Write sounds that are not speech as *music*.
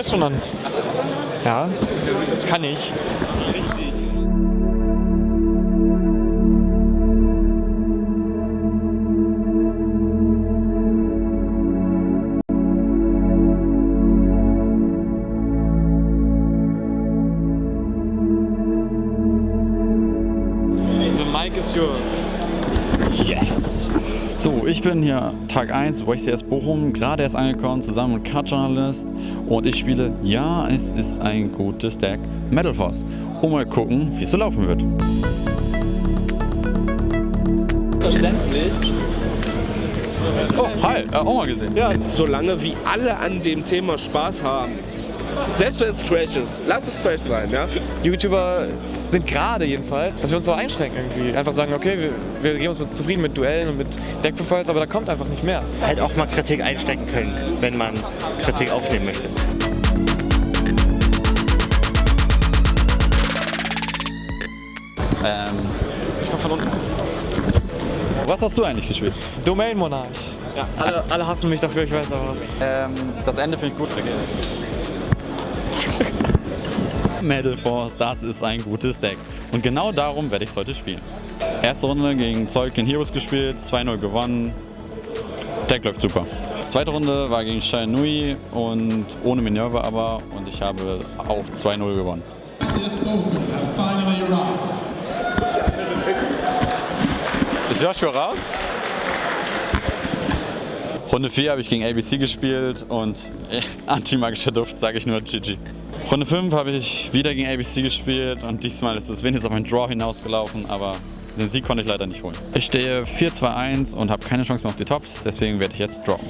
ist schon an. Ja, das kann ich. Richtig. The mic is yours. Yes. So, ich bin hier Tag 1, YCS Bochum, gerade erst angekommen, zusammen mit Cut Journalist und ich spiele, ja, es ist ein gutes Deck Metal Force. Und mal gucken, wie es so laufen wird. Verständlich. Oh, hi, äh, auch mal gesehen. Ja, Solange wie alle an dem Thema Spaß haben. Selbst wenn es Trash ist. Lass es Trash sein, ja? YouTuber sind gerade jedenfalls, dass wir uns so einschränken irgendwie. Einfach sagen, okay, wir, wir geben uns mit, zufrieden mit Duellen und mit Deckprofiles, aber da kommt einfach nicht mehr. halt auch mal Kritik einstecken können, wenn man Kritik aufnehmen möchte. Ähm, Ich komm von unten. was hast du eigentlich gespielt? Domain Monarch. Ja, alle, alle hassen mich dafür, ich weiß aber. Ähm, das Ende finde ich gut. *laughs* Metal Force, das ist ein gutes Deck. Und genau darum werde ich heute spielen. Erste Runde gegen Zeugin Heroes gespielt, 2-0 gewonnen. Deck läuft super. Zweite Runde war gegen Shai Nui und ohne Minerva aber und ich habe auch 2-0 gewonnen. Ist Joshua raus? Runde 4 habe ich gegen ABC gespielt und äh, *laughs* antimagischer Duft sage ich nur GG. Runde 5 habe ich wieder gegen ABC gespielt und diesmal ist es wenigstens auf einen Draw hinausgelaufen, aber den Sieg konnte ich leider nicht holen. Ich stehe 4-2-1 und habe keine Chance mehr auf die Tops, deswegen werde ich jetzt droppen.